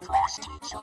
プレステージョン。